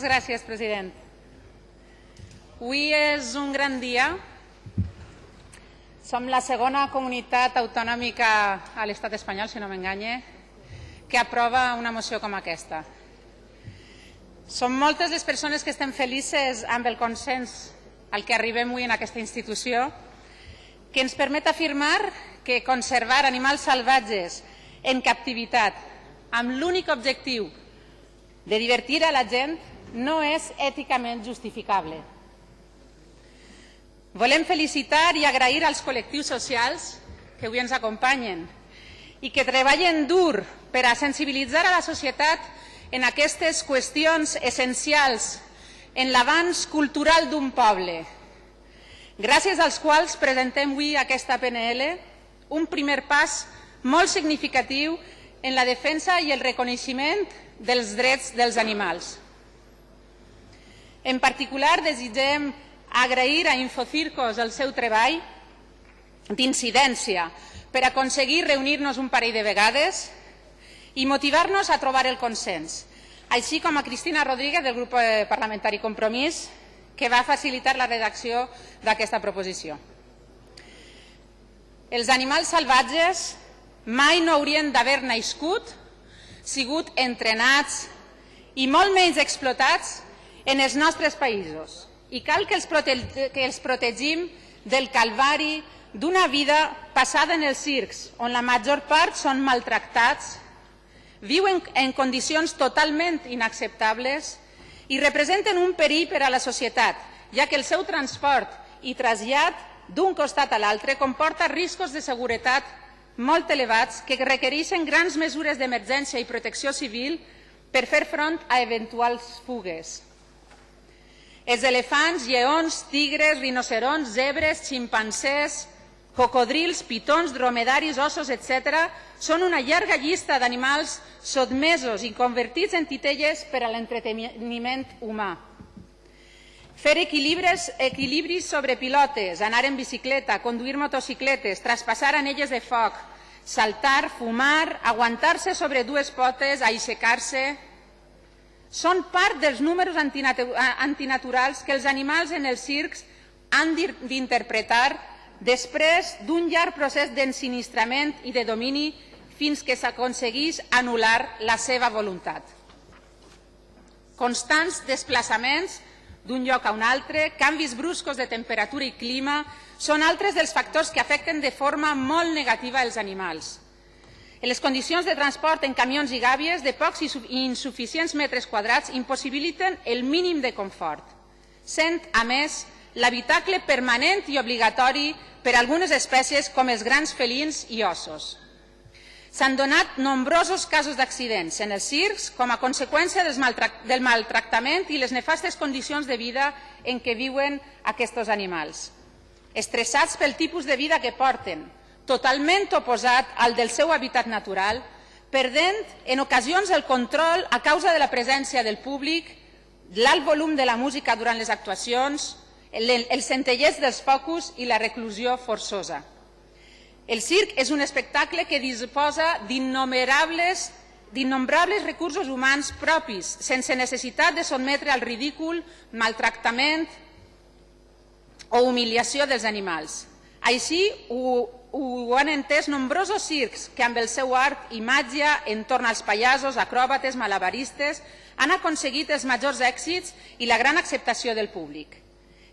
Gràcies, president. Avui és un gran dia. Som la segona comunitat autonòmica a l'estat espanyol, si no m'enganye, que aprova una moció com aquesta. Som moltes les persones que estem felices amb el consens al que arribem avui en aquesta institució, que ens permet afirmar que conservar animals salvatges en captivitat amb l'únic objectiu de divertir a la gent no és èticament justificable. Volem felicitar i agrair als col·lectius socials que avui ens acompanyen i que treballen dur per a sensibilitzar a la societat en aquestes qüestions essencials en l'avanç cultural d'un poble, gràcies als quals presentem avui aquesta PNL, un primer pas molt significatiu en la defensa i el reconeixement dels drets dels animals. En particular, desitgem agrair a Infocircos el seu treball d'incidència per aconseguir reunir-nos un parell de vegades i motivar-nos a trobar el consens, així com a Cristina Rodríguez del grup eh, parlamentari Compromís, que va facilitar la redacció d'aquesta proposició. Els animals salvatges mai no haurien d'haver nascut, sigut entrenats i molt menys explotats en els nostres països i cal que els, que els protegim del calvari d'una vida passada en els circs, on la major part són maltractats, viuen en condicions totalment inacceptables i representen un perill per a la societat, ja que el seu transport i trasllat d'un costat a l'altre comporta riscos de seguretat molt elevats que requereixen grans mesures d'emergència i protecció civil per fer front a eventuals fugues. Els elefants, lleons, tigres, rinocerons, zebres, ximpancers, cocodrils, pitons, dromedaris, ossos, etc. són una llarga llista d'animals sotmesos i convertits en titelles per a l'entreteniment humà. Fer equilibris, equilibris sobre pilotes, anar en bicicleta, conduir motocicletes, traspassar anelles de foc, saltar, fumar, aguantar-se sobre dues potes, aixecar-se, són part dels números antinaturals que els animals en els circs han d'interpretar després d'un llarg procés d'ensinistrament i de domini fins que s'aconseguís anul·lar la seva voluntat. Constants desplaçaments d'un lloc a un altre, canvis bruscos de temperatura i clima, són altres dels factors que afecten de forma molt negativa els animals. En les condicions de transport en camions i gàbies de pocs i insuficients metres quadrats impossibiliten el mínim de confort, sent, a més, l'habitacle permanent i obligatori per a algunes espècies com els grans felins i ossos. S'han donat nombrosos casos d'accidents en els circs com a conseqüència del maltractament i les nefastes condicions de vida en què viuen aquests animals. Estressats pel tipus de vida que porten, totalment oposat al del seu hàbitat natural, perdent en ocasions el control a causa de la presència del públic, l'alt volum de la música durant les actuacions, el, el centellers dels focus i la reclusió forçosa. El circ és un espectacle que disposa d'innombrables d'innombrables recursos humans propis, sense necessitat de sotmetre al ridícul, maltractament o humiliació dels animals. Així ho, ho han entès nombrosos circs que amb el seu art i màgia entorn als pallassos, acròbates, malabaristes han aconseguit els majors èxits i la gran acceptació del públic.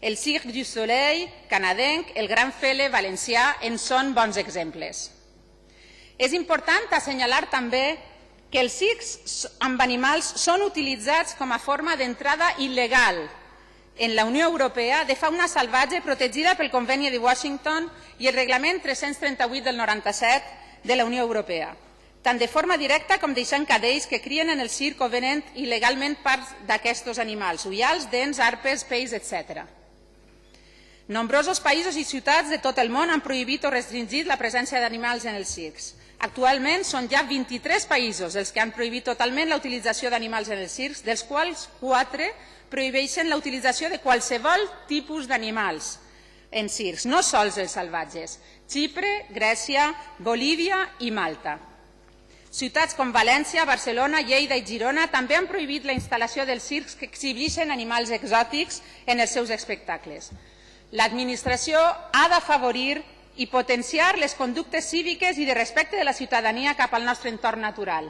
El Cirque du Soleil canadenc, el Gran Fele valencià en són bons exemples. És important assenyalar també que els circs amb animals són utilitzats com a forma d'entrada il·legal en la Unió Europea de fauna salvatge protegida pel Conveni de Washington i el Reglament 338 del 97 de la Unió Europea, tant de forma directa com deixant cadells que crien en el circ o venent il·legalment parts d'aquests animals, ullals, dents, arpes, peix, etc. Nombrosos països i ciutats de tot el món han prohibit o restringit la presència d'animals en els circs. Actualment són ja 23 països els que han prohibit totalment la utilització d'animals en els circs, dels quals 4 prohibeixen la utilització de qualsevol tipus d'animals en circs, no sols els salvatges, Xipre, Grècia, Bolívia i Malta. Ciutats com València, Barcelona, Lleida i Girona també han prohibit la instal·lació dels circs que exhibeixen animals exòtics en els seus espectacles. L'administració ha d'afavorir i potenciar les conductes cíviques i de respecte de la ciutadania cap al nostre entorn natural.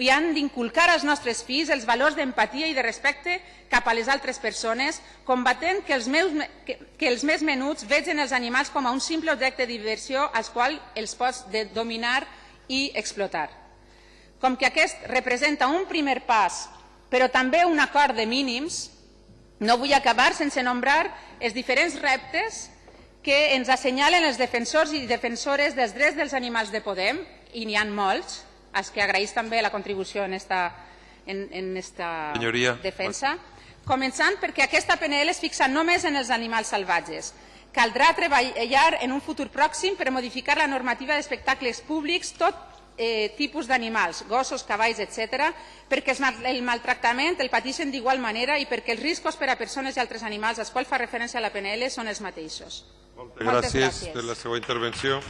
I han d'inculcar als nostres fills els valors d'empatia i de respecte cap a les altres persones, combatent que els, meus, que, que els més menuts vegin els animals com a un simple objecte de diversió als quals els pots de dominar i explotar. Com que aquest representa un primer pas, però també un acord de mínims, no vull acabar sense nombrar els diferents reptes que ens assenyalen els defensors i defensores dels drets dels animals de Podem, i n'hi ha molts, als que agraïs també la contribució en esta, en, en esta Senyoria. defensa, començant perquè aquesta PNL es fixa només en els animals salvatges. Caldrà treballar en un futur pròxim per modificar la normativa d'espectacles públics, tot eh, tipus d'animals, gossos, cavalls, etc., perquè el maltractament el pateixen d'igual manera i perquè els riscos per a persones i altres animals als quals fa referència la PNL són els mateixos. Moltes Moltes gràcies gràcies. per la seva intervenció.